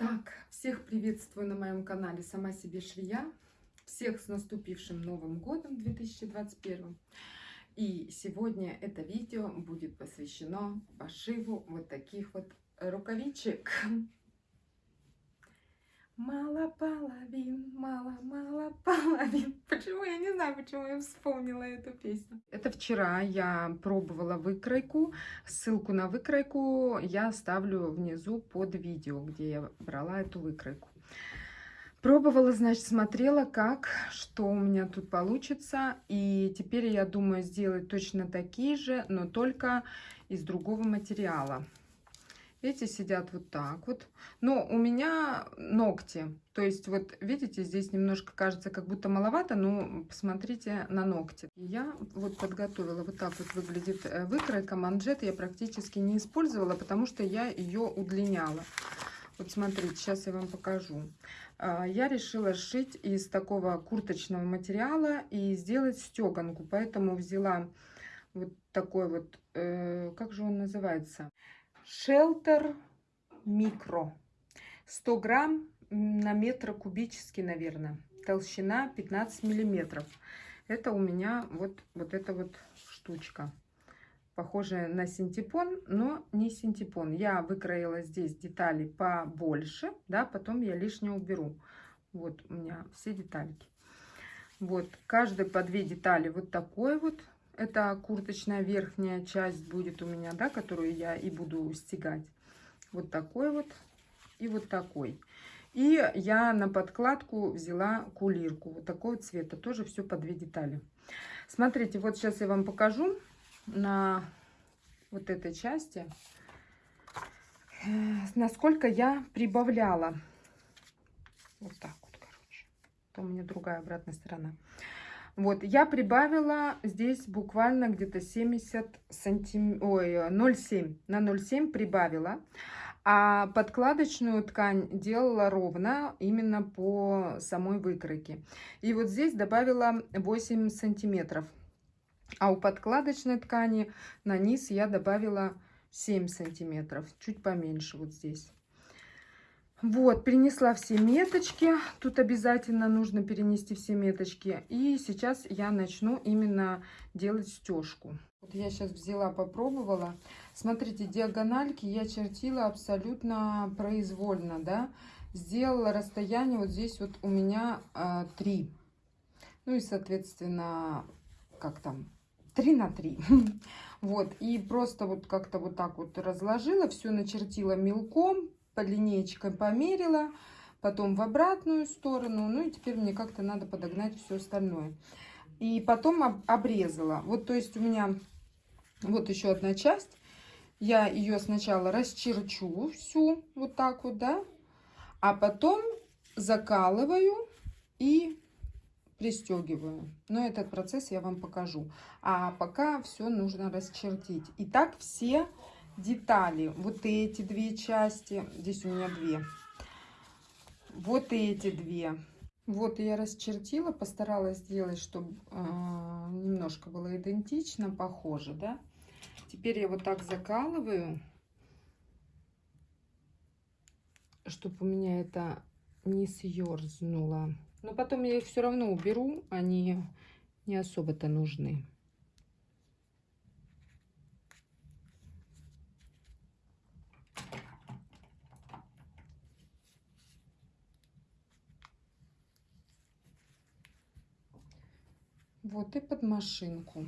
Так, всех приветствую на моем канале «Сама себе швея». Всех с наступившим Новым годом 2021. И сегодня это видео будет посвящено пошиву вот таких вот рукавичек. Мало половин, мало-мало половин. Почему? Я не знаю, почему я вспомнила эту песню. Это вчера я пробовала выкройку. Ссылку на выкройку я оставлю внизу под видео, где я брала эту выкройку. Пробовала, значит, смотрела, как, что у меня тут получится. И теперь я думаю сделать точно такие же, но только из другого материала. Эти сидят вот так вот. Но у меня ногти. То есть вот видите, здесь немножко кажется как будто маловато, но посмотрите на ногти. Я вот подготовила, вот так вот выглядит э, выкройка. Манжет я практически не использовала, потому что я ее удлиняла. Вот смотрите, сейчас я вам покажу. А, я решила сшить из такого курточного материала и сделать стеганку. Поэтому взяла вот такой вот, э, как же он называется? Шелтер микро. 100 грамм на метр кубический, наверное. Толщина 15 миллиметров. Это у меня вот, вот эта вот штучка. Похожая на синтепон, но не синтепон. Я выкроила здесь детали побольше, да, потом я лишнее уберу. Вот у меня все детальки. Вот, каждый по две детали вот такой вот это курточная верхняя часть будет у меня, да, которую я и буду стегать. Вот такой вот и вот такой. И я на подкладку взяла кулирку вот такого цвета. Тоже все по две детали. Смотрите, вот сейчас я вам покажу на вот этой части, э, насколько я прибавляла. Вот так вот, короче. Это у меня другая обратная сторона. Вот, я прибавила здесь буквально где-то 70 сантиметров, ой, 0,7, на 0,7 прибавила. А подкладочную ткань делала ровно, именно по самой выкройке. И вот здесь добавила 8 сантиметров. А у подкладочной ткани на низ я добавила 7 сантиметров, чуть поменьше вот здесь. Вот, перенесла все меточки. Тут обязательно нужно перенести все меточки. И сейчас я начну именно делать стежку. Вот я сейчас взяла, попробовала. Смотрите, диагональки я чертила абсолютно произвольно, да. Сделала расстояние вот здесь вот у меня а, 3. Ну и, соответственно, как там, 3 на 3. Вот, и просто вот как-то вот так вот разложила, все начертила мелком, по линеечкам померила, потом в обратную сторону. Ну и теперь мне как-то надо подогнать все остальное. И потом обрезала. Вот, то есть у меня вот еще одна часть. Я ее сначала расчерчу всю, вот так вот, да. А потом закалываю и пристегиваю. Но этот процесс я вам покажу. А пока все нужно расчертить. И так все детали. Вот эти две части. Здесь у меня две. Вот эти две. Вот я расчертила, постаралась сделать, чтобы э, немножко было идентично, похоже, да. Теперь я вот так закалываю, чтобы у меня это не съерзнуло. Но потом я их все равно уберу, они не особо-то нужны. Вот и под машинку.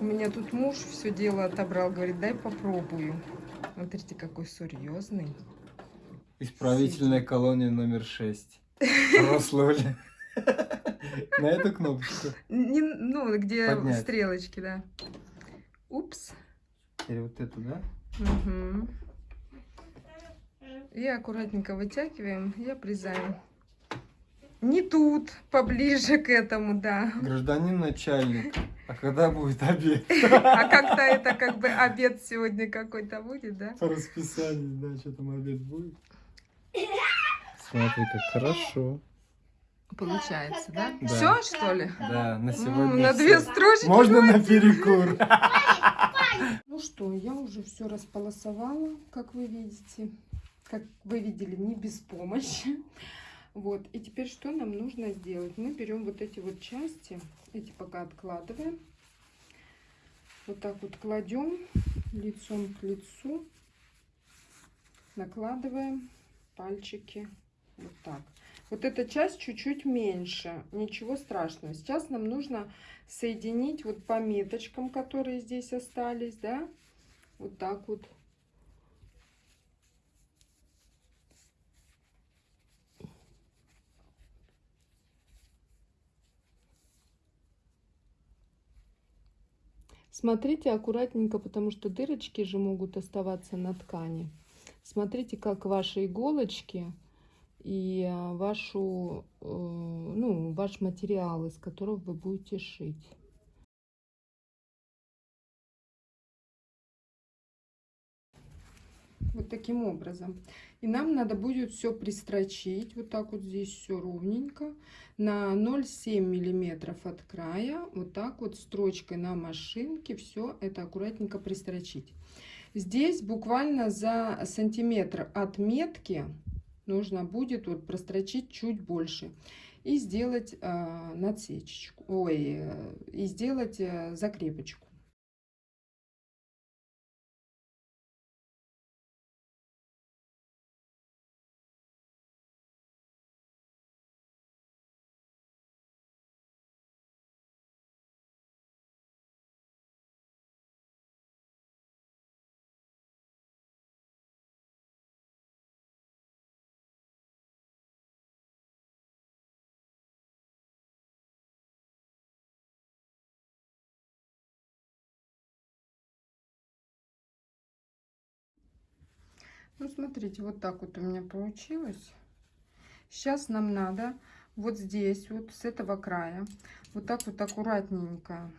У меня тут муж все дело отобрал, говорит, дай попробую. Смотрите, какой серьезный. Исправительная колония номер 6. Рослоли. На эту кнопочку. Не, ну, где Поднять. стрелочки, да. Упс. Или вот эту, да? Мгм. И аккуратненько вытягиваем и обрезаем. Не тут, поближе к этому, да. Гражданин начальник. А когда будет обед? А как-то это как бы обед сегодня какой-то будет, да? По расписанию, да, что там обед будет. Смотри, как хорошо. Получается, да? Да. Все, что ли? Да, на М, сегодня на всё. две строчки. Можно на перекур. Ну что, я уже все располосовала, как вы видите. Как вы видели, не без помощи. Вот, и теперь что нам нужно сделать? Мы берем вот эти вот части, эти пока откладываем. Вот так вот кладем лицом к лицу. Накладываем пальчики вот так. Вот эта часть чуть-чуть меньше, ничего страшного. Сейчас нам нужно соединить вот по меточкам, которые здесь остались, да, вот так вот. Смотрите аккуратненько, потому что дырочки же могут оставаться на ткани. Смотрите, как ваши иголочки и а, вашу, э, ну, ваш материал, из которого вы будете шить. Вот таким образом. И нам надо будет все пристрочить. Вот так вот здесь все ровненько. На 0,7 миллиметров от края. Вот так вот строчкой на машинке все это аккуратненько пристрочить. Здесь буквально за сантиметр от метки нужно будет вот прострочить чуть больше и сделать э, надсечечку, ой, э, и сделать э, закрепочку. Ну, смотрите, вот так вот у меня получилось. Сейчас нам надо вот здесь, вот с этого края, вот так вот аккуратненько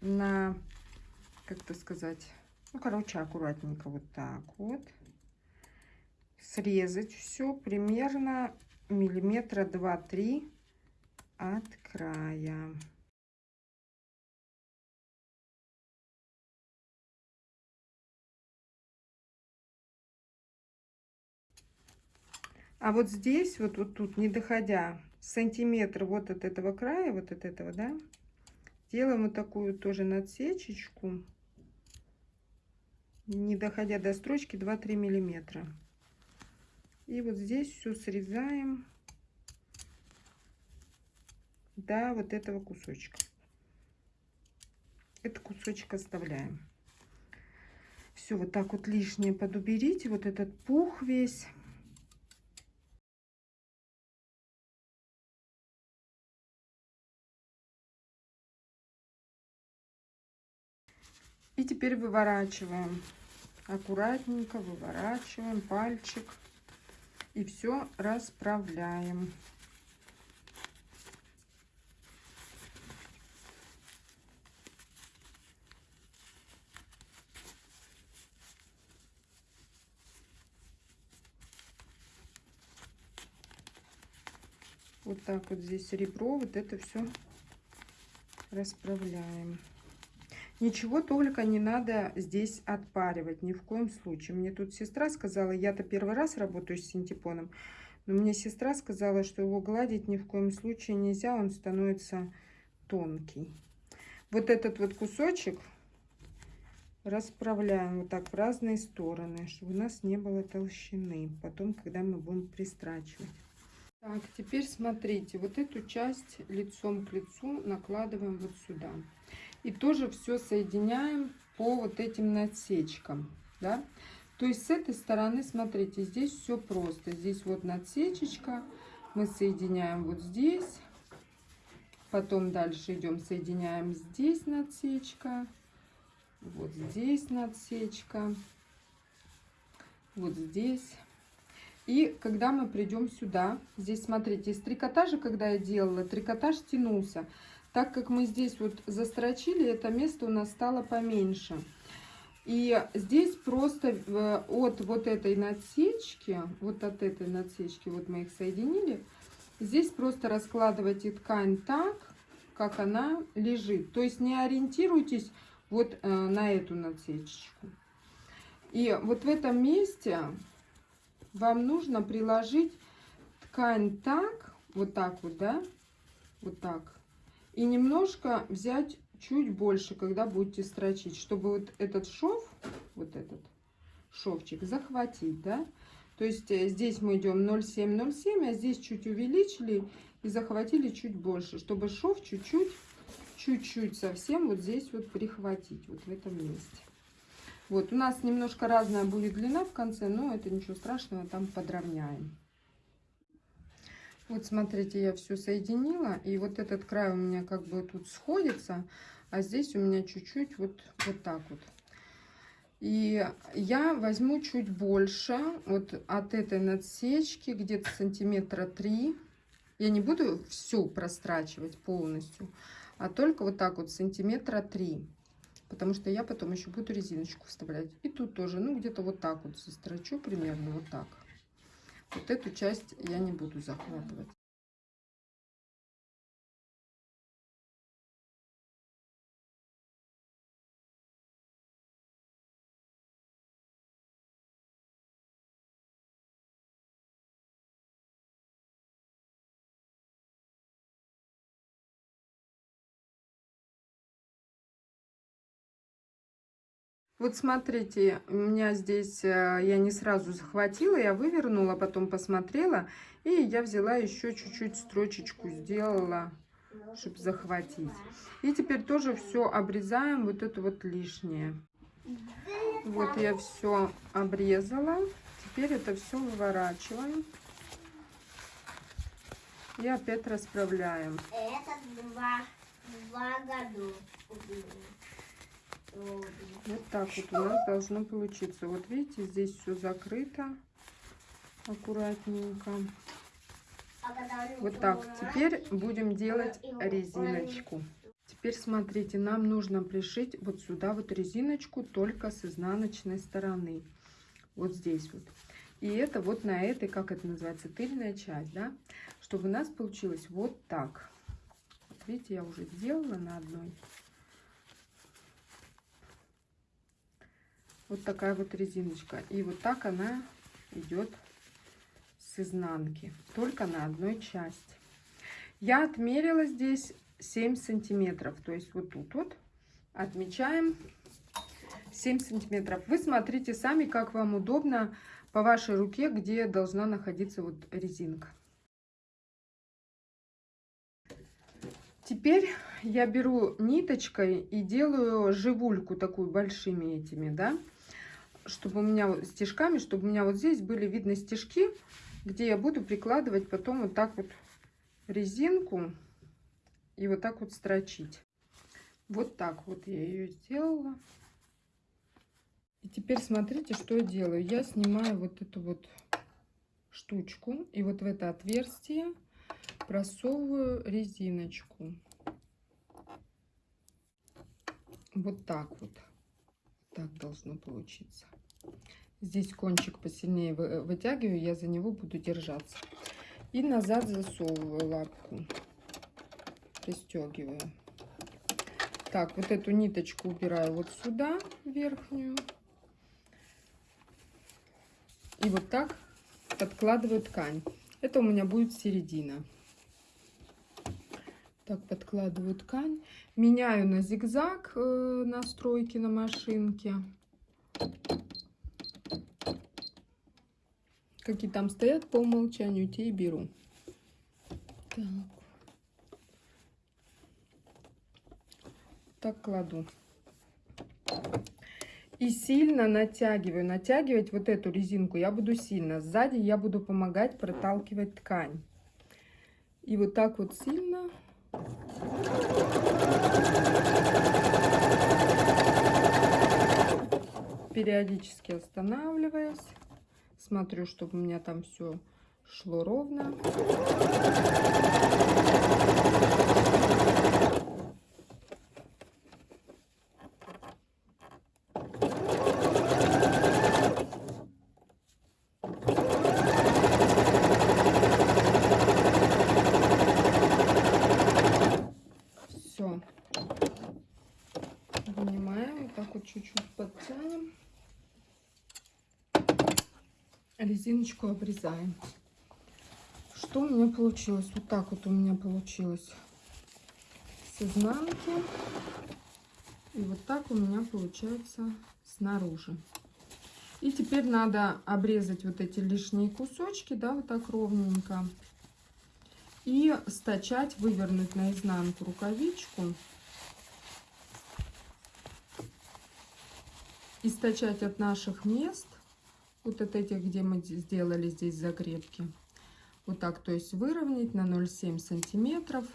на, как это сказать, ну, короче, аккуратненько вот так вот срезать все примерно миллиметра два-три от края. А вот здесь, вот, вот тут, не доходя сантиметр вот от этого края, вот от этого, да, делаем вот такую тоже надсечечку, не доходя до строчки 2-3 миллиметра. И вот здесь все срезаем до вот этого кусочка. Этот кусочек оставляем. Все, вот так вот лишнее подуберите, вот этот пух весь. И теперь выворачиваем. Аккуратненько выворачиваем пальчик. И все расправляем. Вот так вот здесь ребро, вот это все расправляем. Ничего только не надо здесь отпаривать, ни в коем случае. Мне тут сестра сказала, я-то первый раз работаю с синтепоном, но мне сестра сказала, что его гладить ни в коем случае нельзя, он становится тонкий. Вот этот вот кусочек расправляем вот так в разные стороны, чтобы у нас не было толщины, потом, когда мы будем пристрачивать. Так, теперь смотрите, вот эту часть лицом к лицу накладываем вот сюда. И тоже все соединяем по вот этим надсечкам, да. То есть с этой стороны, смотрите, здесь все просто. Здесь вот надсечечка, мы соединяем вот здесь, потом дальше идем, соединяем здесь надсечка, вот здесь надсечка, вот здесь. И когда мы придем сюда, здесь, смотрите, из трикотажа, когда я делала, трикотаж тянулся. Так как мы здесь вот застрочили, это место у нас стало поменьше. И здесь просто э, от вот этой надсечки, вот от этой надсечки, вот мы их соединили, здесь просто раскладывайте ткань так, как она лежит. То есть не ориентируйтесь вот э, на эту надсечечку. И вот в этом месте вам нужно приложить ткань так, вот так вот, да, вот так, и немножко взять чуть больше, когда будете строчить, чтобы вот этот шов, вот этот шовчик захватить, да. То есть э, здесь мы идем 0,7-0,7, а здесь чуть увеличили и захватили чуть больше, чтобы шов чуть-чуть, чуть-чуть совсем вот здесь вот прихватить, вот в этом месте. Вот, у нас немножко разная будет длина в конце, но это ничего страшного, там подровняем. Вот смотрите, я все соединила, и вот этот край у меня как бы тут сходится, а здесь у меня чуть-чуть вот, вот так вот. И я возьму чуть больше вот от этой надсечки, где-то сантиметра 3. Я не буду все прострачивать полностью, а только вот так вот сантиметра 3. Потому что я потом еще буду резиночку вставлять. И тут тоже, ну где-то вот так вот застрочу, примерно вот так. Вот эту часть я не буду захватывать. Вот смотрите, у меня здесь, э, я не сразу захватила, я вывернула, потом посмотрела, и я взяла еще чуть-чуть строчечку, сделала, чтобы захватить. И теперь тоже все обрезаем, вот это вот лишнее. Вот я все обрезала, теперь это все выворачиваем. И опять расправляем. Это два, два года. Вот так вот у нас должно получиться. Вот видите, здесь все закрыто аккуратненько. Вот так. Теперь будем делать резиночку. Теперь смотрите, нам нужно пришить вот сюда вот резиночку только с изнаночной стороны. Вот здесь вот. И это вот на этой, как это называется, тыльная часть, да? Чтобы у нас получилось вот так. Вот видите, я уже сделала на одной. Вот такая вот резиночка. И вот так она идет с изнанки. Только на одной части. Я отмерила здесь 7 сантиметров. То есть вот тут вот отмечаем 7 сантиметров. Вы смотрите сами, как вам удобно по вашей руке, где должна находиться вот резинка. Теперь я беру ниточкой и делаю живульку такую большими этими, да, чтобы у меня стежками, чтобы у меня вот здесь были видны стежки, где я буду прикладывать потом вот так вот резинку и вот так вот строчить. Вот так вот я ее сделала. И теперь смотрите, что я делаю. Я снимаю вот эту вот штучку и вот в это отверстие просовываю резиночку. Вот так вот. Так должно получиться. Здесь кончик посильнее вытягиваю, я за него буду держаться. И назад засовываю лапку, пристегиваю. Так, вот эту ниточку убираю вот сюда, верхнюю. И вот так подкладываю ткань. Это у меня будет середина. Так, подкладываю ткань. Меняю на зигзаг э, настройки на машинке. Какие там стоят по умолчанию, те и беру. Так. Так кладу. И сильно натягиваю. Натягивать вот эту резинку я буду сильно. Сзади я буду помогать проталкивать ткань. И вот так вот сильно. Периодически останавливаясь. Смотрю, чтобы у меня там все шло ровно. Все. Вынимаем, вот так вот чуть-чуть подтянем. Резиночку обрезаем. Что у меня получилось? Вот так вот у меня получилось с изнанки. И вот так у меня получается снаружи. И теперь надо обрезать вот эти лишние кусочки, да, вот так ровненько. И стачать, вывернуть наизнанку рукавичку. И стачать от наших мест, вот от этих, где мы сделали здесь загребки. Вот так, то есть выровнять на 0,7 сантиметров.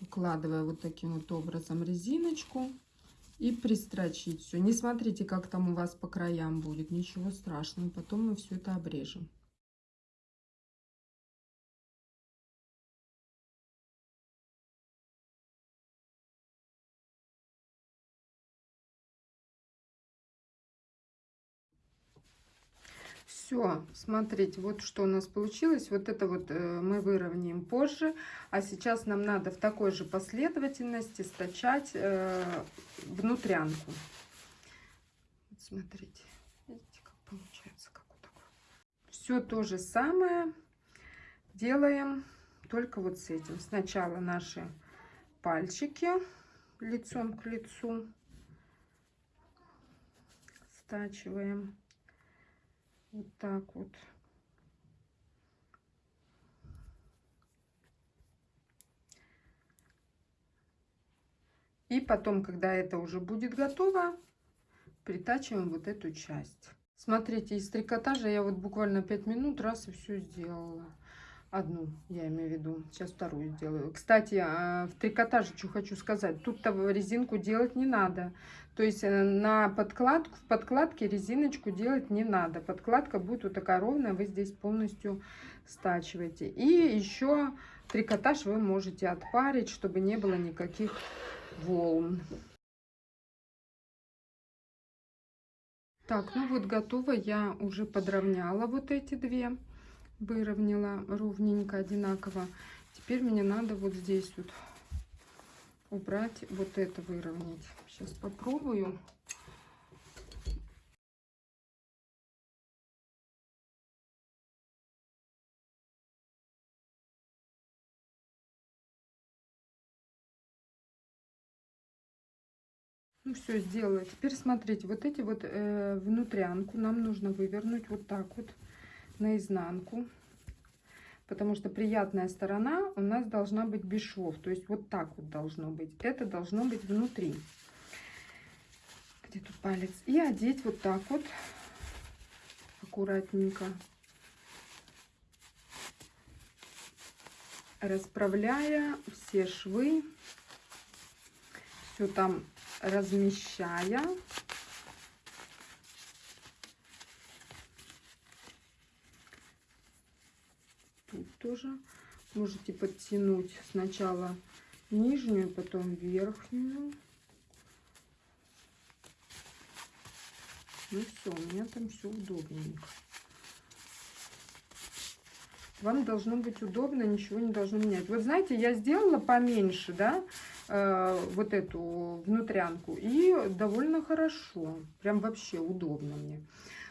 Укладывая вот таким вот образом резиночку. И пристрочить все. Не смотрите, как там у вас по краям будет. Ничего страшного. Потом мы все это обрежем. Все, смотрите, вот что у нас получилось. Вот это вот э, мы выровняем позже. А сейчас нам надо в такой же последовательности стачать э, внутрянку. Вот смотрите, видите, как получается. Как вот. Все то же самое делаем, только вот с этим. Сначала наши пальчики лицом к лицу стачиваем. Вот так вот. И потом, когда это уже будет готово, притачиваем вот эту часть. Смотрите, из трикотажа я вот буквально 5 минут раз и все сделала. Одну, я имею в виду. Сейчас вторую сделаю. Кстати, а, в трикотаже что хочу сказать. Тут-то резинку делать не надо. То есть э, на подкладку, в подкладке резиночку делать не надо. Подкладка будет вот такая ровная. Вы здесь полностью стачиваете. И еще трикотаж вы можете отпарить, чтобы не было никаких волн. Так, ну вот готово. Я уже подровняла вот эти две выровняла ровненько, одинаково. Теперь мне надо вот здесь вот убрать, вот это выровнять. Сейчас попробую. Ну все, сделала. Теперь смотрите, вот эти вот э, внутрянку нам нужно вывернуть вот так вот наизнанку. Потому что приятная сторона у нас должна быть без швов. То есть вот так вот должно быть. Это должно быть внутри. Где тут палец? И одеть вот так вот. Аккуратненько. Расправляя все швы. Все там размещая. Тоже можете подтянуть сначала нижнюю, потом верхнюю. Ну все, у меня там все удобненько. Вам должно быть удобно, ничего не должно менять. Вот знаете, я сделала поменьше, да, э, вот эту внутрянку. И довольно хорошо. Прям вообще удобно мне.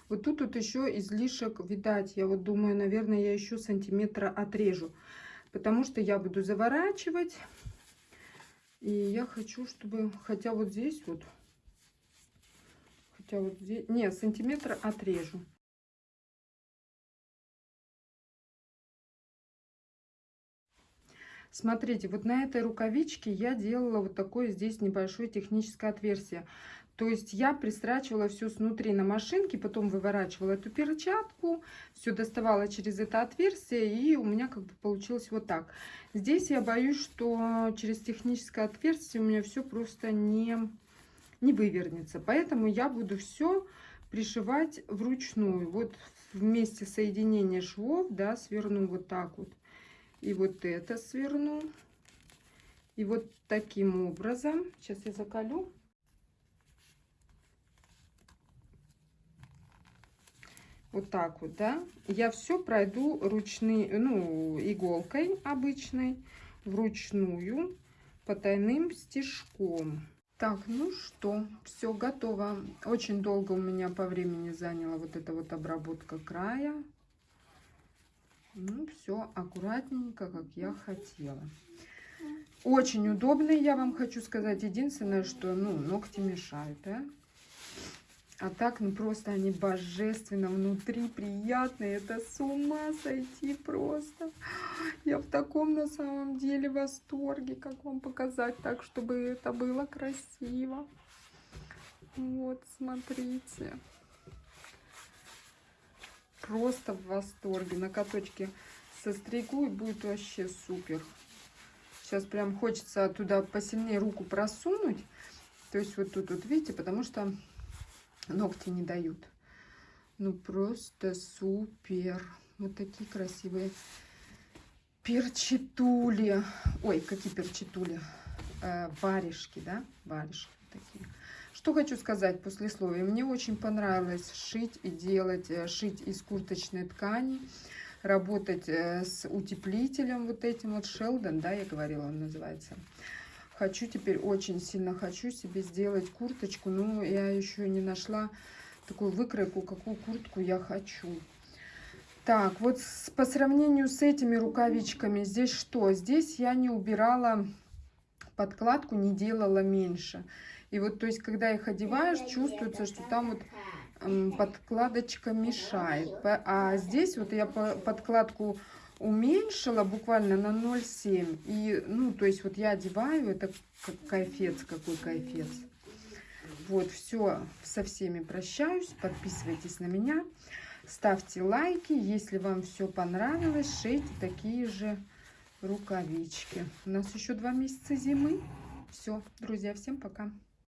Вот тут вот еще излишек, видать, я вот думаю, наверное, я еще сантиметра отрежу. Потому что я буду заворачивать. И я хочу, чтобы, хотя вот здесь вот, хотя вот здесь, не, сантиметр отрежу. Смотрите, вот на этой рукавичке я делала вот такое здесь небольшое техническое отверстие. То есть я пристрачивала все снутри на машинке, потом выворачивала эту перчатку, все доставала через это отверстие, и у меня как бы получилось вот так. Здесь я боюсь, что через техническое отверстие у меня все просто не, не вывернется. Поэтому я буду все пришивать вручную. Вот вместе соединения швов, да, сверну вот так вот. И вот это сверну. И вот таким образом. Сейчас я закалю. Вот так вот, да. Я все пройду ручной, ну, иголкой обычной, вручную, потайным стежком. Так, ну что, все готово. Очень долго у меня по времени заняла вот эта вот обработка края. Ну, все аккуратненько, как я хотела. Очень удобный, я вам хочу сказать. Единственное, что, ну, ногти мешают, да? А так, ну, просто они божественно внутри, приятные. Это с ума сойти просто. Я в таком, на самом деле, восторге. Как вам показать так, чтобы это было красиво. Вот, смотрите. Просто в восторге. На каточке состригу и будет вообще супер. Сейчас прям хочется туда посильнее руку просунуть. То есть вот тут вот, видите, потому что ногти не дают. Ну просто супер. Вот такие красивые перчитули. Ой, какие перчитули? Э, варежки, да? Варежки такие. Что хочу сказать после послесловие. Мне очень понравилось шить и делать, э, шить из курточной ткани, работать э, с утеплителем вот этим вот Шелдон, да, я говорила, он называется. Хочу теперь, очень сильно хочу себе сделать курточку, но я еще не нашла такую выкройку, какую куртку я хочу. Так, вот с, по сравнению с этими рукавичками, здесь что? Здесь я не убирала подкладку, не делала меньше. И вот, то есть, когда их одеваешь, чувствуется, что там вот подкладочка мешает. А здесь вот я по- подкладку уменьшила буквально на 0,7. И, ну, то есть, вот я одеваю, это как кайфец, какой кайфец. Вот, все, со всеми прощаюсь. Подписывайтесь на меня. Ставьте лайки, если вам все понравилось, шейте такие же рукавички. У нас еще два месяца зимы. Все, друзья, всем пока.